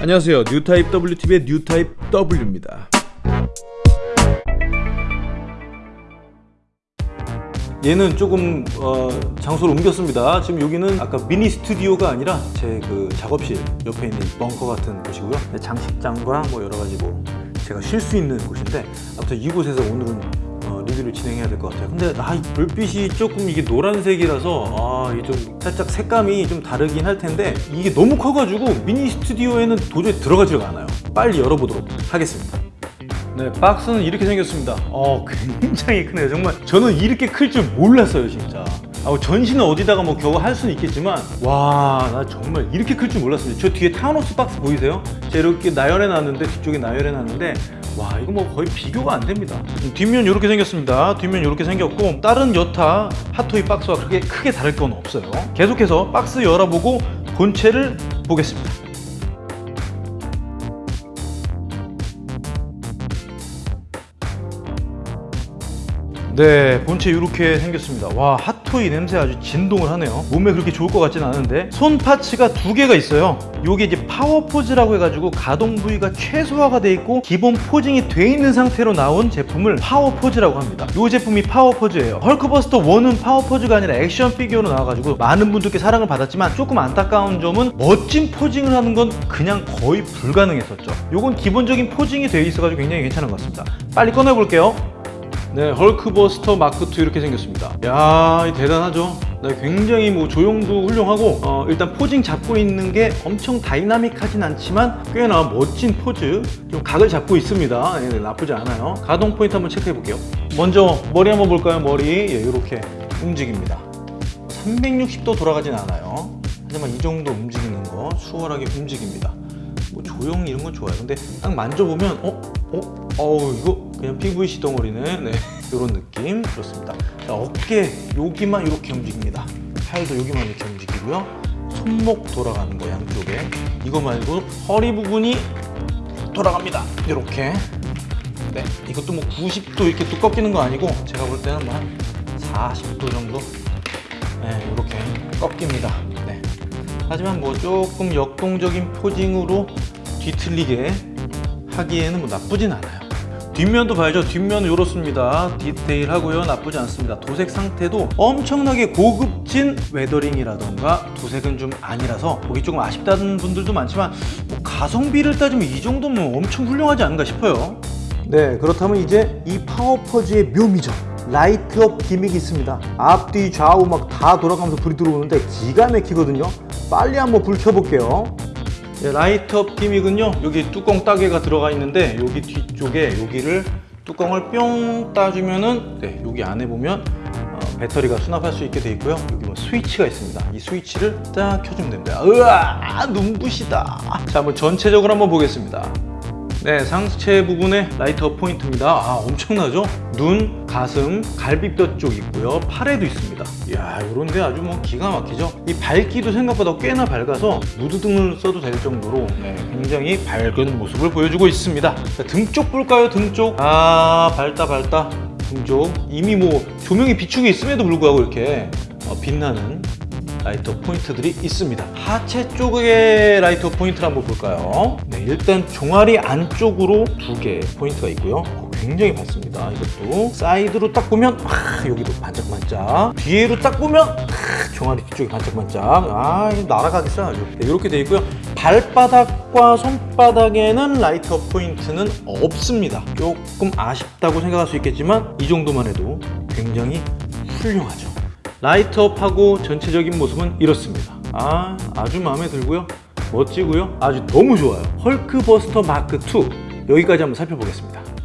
안녕하세요. 뉴타입 W TV의 뉴타입 W입니다. 얘는 조금 어, 장소를 옮겼습니다. 지금 여기는 아까 미니 스튜디오가 아니라 제 그 작업실 옆에 있는 벙커 같은 곳이고요. 네, 장식장과 뭐 여러 가지 뭐 제가 쉴 수 있는 곳인데 아무튼 이곳에서 오늘은 어, 리뷰를 진행해야 될 것 같아요 근데 아, 이 불빛이 조금 이게 노란색이라서 아, 이게 좀 살짝 색감이 좀 다르긴 할 텐데 이게 너무 커가지고 미니 스튜디오에는 도저히 들어가지가 않아요 빨리 열어보도록 하겠습니다 네, 박스는 이렇게 생겼습니다. 어, 굉장히 크네요. 정말 저는 이렇게 클 줄 몰랐어요, 진짜. 아, 전시는 어디다가 뭐 겨우 할 수는 있겠지만 와, 나 정말 이렇게 클 줄 몰랐습니다. 저 뒤에 타노스 박스 보이세요? 제가 이렇게 나열해 놨는데 뒤쪽에 나열해 놨는데 와, 이거 뭐 거의 비교가 안 됩니다. 뒷면 이렇게 생겼습니다. 뒷면 이렇게 생겼고 다른 여타 핫토이 박스와 그렇게 크게 다를 건 없어요. 계속해서 박스 열어보고 본체를 보겠습니다. 네 본체 이렇게 생겼습니다 와 핫토이 냄새 아주 진동을 하네요. 몸에 그렇게 좋을 것 같진 않은데 손 parts가 두 개가 있어요. 요게 이제 파워 포즈라고 해가지고 가동 부위가 최소화가 돼 있고 기본 posing이 돼 있는 상태로 나온 제품을 파워 포즈라고 합니다. 요 제품이 파워 포즈예요. 헐크버스터 1은 파워 포즈가 아니라 액션 피규어로 나와가지고 많은 분들께 사랑을 받았지만 조금 안타까운 점은 멋진 posing을 하는 건 그냥 거의 불가능했었죠. 요건 기본적인 posing이 되어 있어가지고 굉장히 괜찮은 것 같습니다. 빨리 꺼내볼게요 네, 헐크버스터 마크2 이렇게 생겼습니다. 야, 대단하죠? 네, 굉장히 뭐 조형도 훌륭하고 어, 일단 posing 잡고 있는 게 엄청 다이나믹하진 않지만 꽤나 멋진 포즈 좀 각을 잡고 있습니다. 네, 네, 나쁘지 않아요. 가동 포인트 한번 체크해 볼게요. 먼저 머리 한번 볼까요? 머리 예, 이렇게 움직입니다. 360도 돌아가진 않아요. 하지만 이 정도 움직이는 거 수월하게 움직입니다. 뭐 조형 이런 건 좋아요. 근데 딱 만져보면 어? 어? 어우 이거 그냥 PVC 덩어리네 네 이런 느낌. 그렇습니다. 자, 어깨 여기만 이렇게 움직입니다. 팔도 여기만 이렇게 움직이고요. 손목 돌아가는 거 양쪽에. 이거 말고 허리 부분이 돌아갑니다. 이렇게. 네 이것도 뭐 90도 이렇게 뚝 꺾이는 거 아니고 제가 볼 때는 뭐 한 40도 정도. 네 이렇게 꺾입니다. 네. 하지만 뭐 조금 역동적인 posing으로 뒤틀리게 하기에는 뭐 나쁘진 않아요. 뒷면도 봐야죠. 뒷면은 이렇습니다. 디테일하고요. 나쁘지 않습니다. 도색 상태도 엄청나게 고급진 weathering이라던가 도색은 좀 아니라서 보기 조금 아쉽다는 분들도 많지만 뭐 가성비를 따지면 이 정도면 엄청 훌륭하지 않은가 싶어요. 네 그렇다면 이제 이 파워 포즈의 묘미죠. light up gimmick이 있습니다. 앞뒤 좌우 막 다 돌아가면서 불이 들어오는데 기가 막히거든요. 빨리 한번 불 켜볼게요 네, light up gimmick은요. 여기 뚜껑 따개가 들어가 있는데 여기 뒤쪽에 여기를 뚜껑을 뿅 따주면은 네, 여기 안에 보면 어, 배터리가 수납할 수 있게 돼 있고요. 여기 뭐 스위치가 있습니다. 이 스위치를 딱 켜주면 됩니다. 으아! 눈부시다. 자 한번 전체적으로 한번 보겠습니다 네 상체 부분에 light up 포인트입니다. 아 엄청나죠? 눈 가슴 갈비뼈 쪽 있고요. 팔에도 있습니다. 이야 이런데 아주 뭐 기가 막히죠? 이 밝기도 생각보다 꽤나 밝아서 무드등을 써도 될 정도로 네, 굉장히 밝은 모습을 보여주고 있습니다. 등쪽 볼까요? 등쪽? 아 밝다 밝다. 등쪽. 이미 뭐 조명이 비추고 있음에도 불구하고 이렇게 어, 빛나는 light up 포인트들이 있습니다. 하체 쪽의 light up 포인트를 한번 볼까요? 네, 일단 종아리 안쪽으로 두 개 포인트가 있고요. 굉장히 밝습니다. 이것도. 사이드로 딱 보면 아, 여기도 반짝반짝. 뒤에로 딱 보면 아, 종아리 뒤쪽이 반짝반짝. 아 날아가겠어 아주. 네, 이렇게 되어 있고요. 발바닥과 손바닥에는 light up 포인트는 없습니다. 조금 아쉽다고 생각할 수 있겠지만 이 정도만 해도 굉장히 훌륭하죠 light up하고 전체적인 모습은 이렇습니다. 아 아주 마음에 들고요. 멋지고요. 아주 너무 좋아요. Hulkbuster Mark2 여기까지 한번 살펴보겠습니다